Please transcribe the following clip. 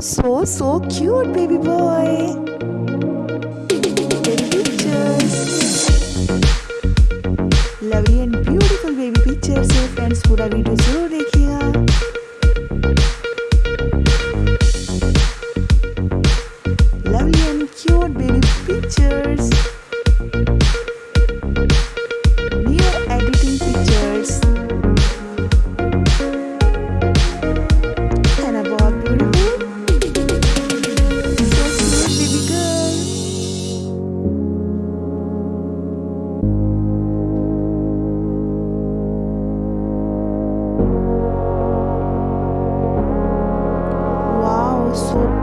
So, so cute, baby boy. Baby pictures. Lovely and beautiful baby pictures है friends पूरा video जरूर देखिएगा Lovely and cute baby pictures. So